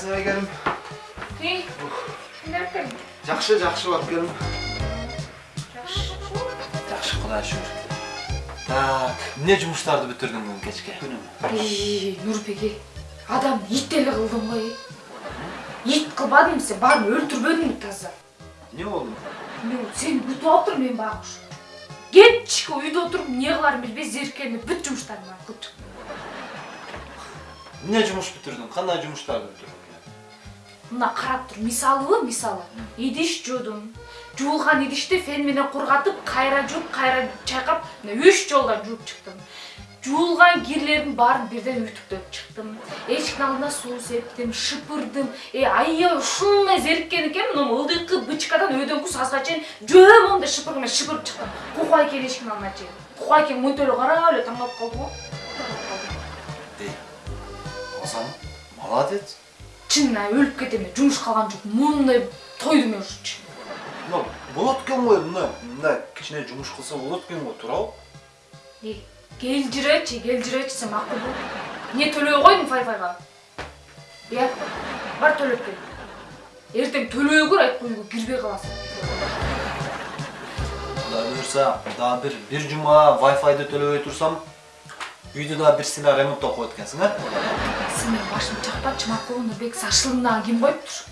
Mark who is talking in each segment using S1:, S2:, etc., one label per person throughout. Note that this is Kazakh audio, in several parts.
S1: кандайсың айгерим
S2: ей
S1: жакшы барып келдим
S2: жақсы
S1: жакшы кудайга шүгүр так эмне жумуштарды бүтүрдүң бүгүн кечке күнүм
S2: ей нұрбеке адам ит эле кылдым ғой ит кылбадым сен баарын өлтүрбөдүңбү таза
S1: эмне болду
S2: мен сени күтүп алыптыр мен багыш кечке үйдө отуруп эмне кыларын билбей зериккенде бүт жумуштарымды алып кыптым
S1: эмне жумуш бүтүрдүң кандай жумуштарды бүтүрдүң
S2: мына карап тур мисалыбы мисалы. Идиш жуудум жуулган идишти фен менен кургатып кайра жууп кайра чайкап мына үч жолдон жууп чыктым жуулган кирлердин баарын бирден үтүктөп чыктым эшиктин алдына суу септим шыпырдым. Э аябай ушундай зериккен экенмин мына ылдыйкы бычкадан өйдөңкү сазга чейин жөө моундай шыпырг менен шыпырып чыктым кукай экен эшиктин алдына чейин кукай экен эле карап эле таң калып калды
S1: озан молодец
S2: чынына өлүп кетем деп жумуш калган жок моундай тойдум мен ушунчу
S1: мына болот экен го мындай мындай кичине жумуш кылса болот экен го туурабы
S2: эй келжиречи келжиречи сен макул бол эмне төлөбөй койдуң файфайга иә бар төлөп кел эртең төлөбөй көр айтпай үйгө кирбей каласың
S1: кудай буюрса дагы бир бир жума вайфайды төлөбөй турсам үйдү дагы бир сыйла ремонттоп коет экенсиң э
S2: сен менин башымды чакпачы макулбу нурбек сашылымдагы ким коюптур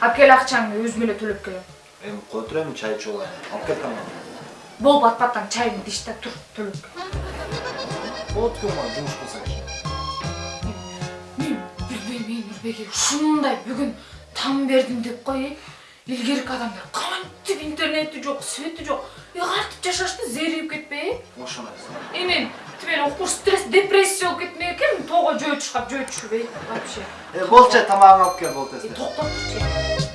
S2: алып кел акчаңды өзүм эле төлөп келем
S1: эми кое тур эми чай ичип алайын алып кел тамагыңды
S2: болуп атпастан чайыңды ич да тур төлөп кел.
S1: Болот экен го жумуш кылса киши
S2: мен билбейм эй нурбеке ушундай бүгүн там бердим деп кой илгерки адамдар кантип интернети жок свети жок кантип жашашты зеригип кетпей э
S1: ошондойсың
S2: Тиме укур стресс, депрессия болуп кетмек экенмин тоого жөө чышкап жөө түшүрбөй вообще.
S1: э болчу тамагыңды алып кел болду тез
S2: токтоп турчу.